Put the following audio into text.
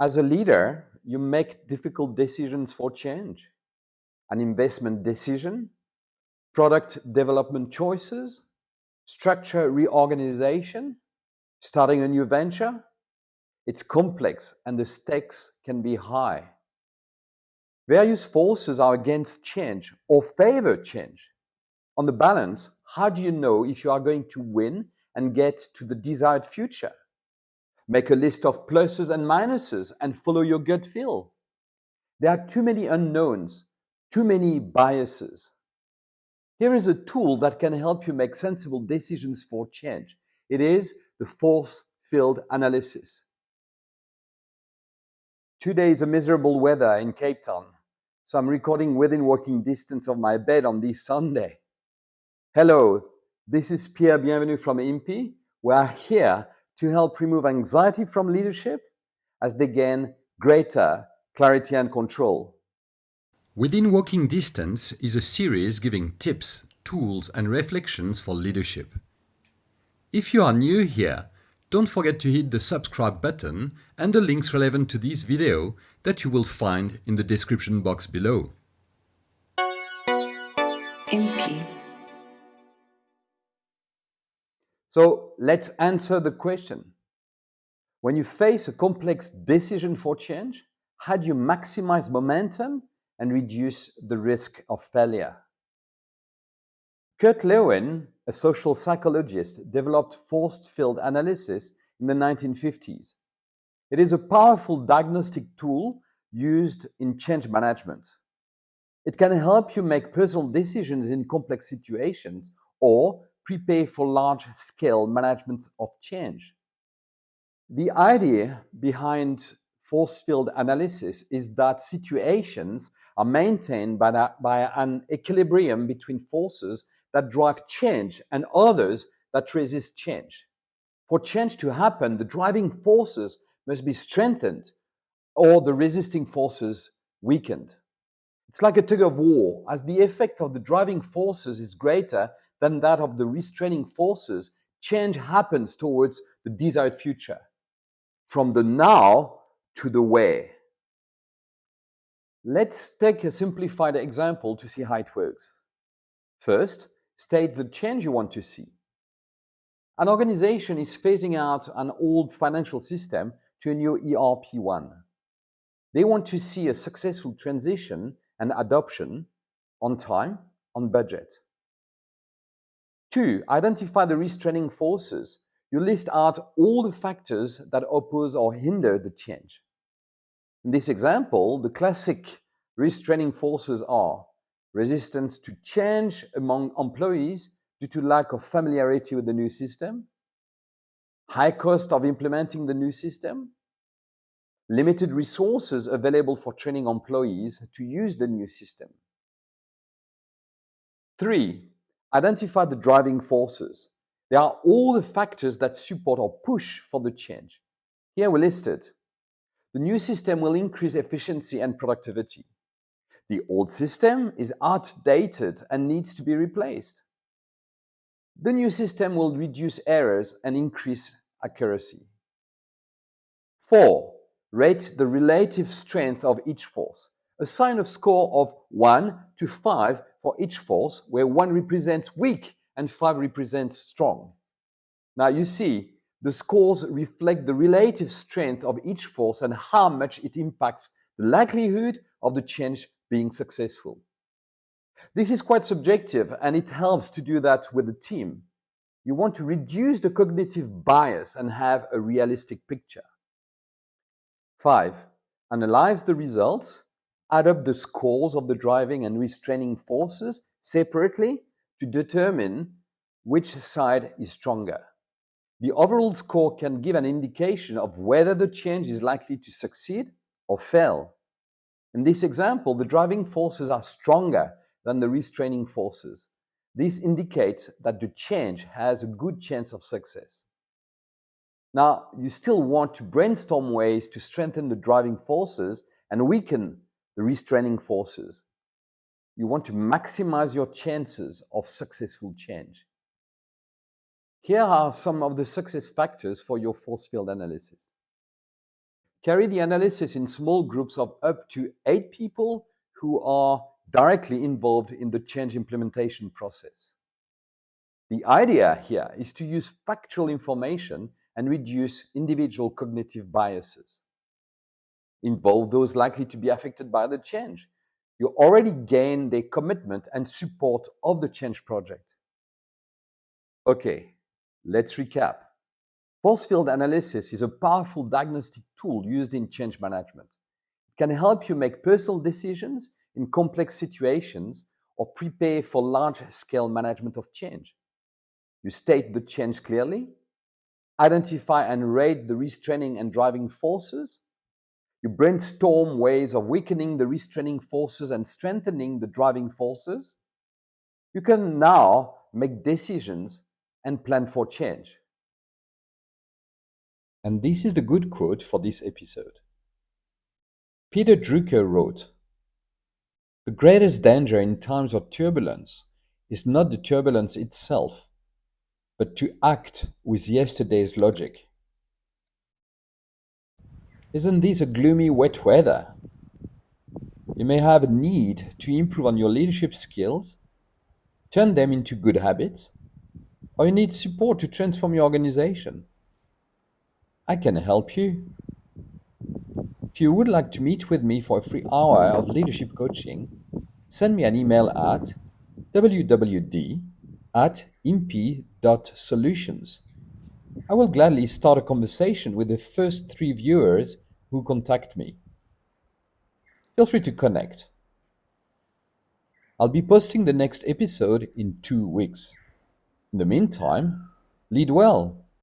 As a leader, you make difficult decisions for change. An investment decision, product development choices, structure reorganization, starting a new venture. It's complex and the stakes can be high. Various forces are against change or favor change. On the balance, how do you know if you are going to win and get to the desired future? Make a list of pluses and minuses and follow your gut feel. There are too many unknowns, too many biases. Here is a tool that can help you make sensible decisions for change. It is the force field analysis. Today is a miserable weather in Cape Town, so I'm recording within walking distance of my bed on this Sunday. Hello, this is Pierre Bienvenu from IMPI. We are here to help remove anxiety from leadership as they gain greater clarity and control. Within Walking Distance is a series giving tips, tools and reflections for leadership. If you are new here, don't forget to hit the subscribe button and the links relevant to this video that you will find in the description box below. MP. So let's answer the question. When you face a complex decision for change, how do you maximize momentum and reduce the risk of failure. Kurt Lewin, a social psychologist, developed force field analysis in the 1950s. It is a powerful diagnostic tool used in change management. It can help you make personal decisions in complex situations or prepare for large-scale management of change. The idea behind force field analysis is that situations are maintained by, that, by an equilibrium between forces that drive change and others that resist change. For change to happen, the driving forces must be strengthened or the resisting forces weakened. It's like a tug of war, as the effect of the driving forces is greater than that of the restraining forces, change happens towards the desired future. From the now to the way. Let's take a simplified example to see how it works. First, state the change you want to see. An organization is phasing out an old financial system to a new ERP one. They want to see a successful transition and adoption on time, on budget. Two, identify the restraining forces. You list out all the factors that oppose or hinder the change. In this example, the classic restraining forces are resistance to change among employees due to lack of familiarity with the new system, high cost of implementing the new system, limited resources available for training employees to use the new system. Three, identify the driving forces. They are all the factors that support or push for the change. Here we listed the new system will increase efficiency and productivity. The old system is outdated and needs to be replaced. The new system will reduce errors and increase accuracy. 4. Rate the relative strength of each force. Assign a score of 1 to 5 for each force, where 1 represents weak and 5 represents strong. Now you see, the scores reflect the relative strength of each force and how much it impacts the likelihood of the change being successful. This is quite subjective and it helps to do that with the team. You want to reduce the cognitive bias and have a realistic picture. 5. Analyze the results, add up the scores of the driving and restraining forces separately to determine which side is stronger. The overall score can give an indication of whether the change is likely to succeed or fail. In this example, the driving forces are stronger than the restraining forces. This indicates that the change has a good chance of success. Now, you still want to brainstorm ways to strengthen the driving forces and weaken the restraining forces. You want to maximize your chances of successful change. Here are some of the success factors for your force field analysis. Carry the analysis in small groups of up to eight people who are directly involved in the change implementation process. The idea here is to use factual information and reduce individual cognitive biases. Involve those likely to be affected by the change. You already gain their commitment and support of the change project. Okay, let's recap. Force field analysis is a powerful diagnostic tool used in change management. It can help you make personal decisions in complex situations or prepare for large-scale management of change. You state the change clearly, identify and rate the restraining and driving forces. You brainstorm ways of weakening the restraining forces and strengthening the driving forces. You can now make decisions and plan for change. And this is the good quote for this episode. Peter Drucker wrote, The greatest danger in times of turbulence is not the turbulence itself, but to act with yesterday's logic. Isn't this a gloomy wet weather? You may have a need to improve on your leadership skills, turn them into good habits, or you need support to transform your organization. I can help you. If you would like to meet with me for a free hour of leadership coaching, send me an email at wwd at. I will gladly start a conversation with the first three viewers who contact me. Feel free to connect. I'll be posting the next episode in two weeks. In the meantime, lead well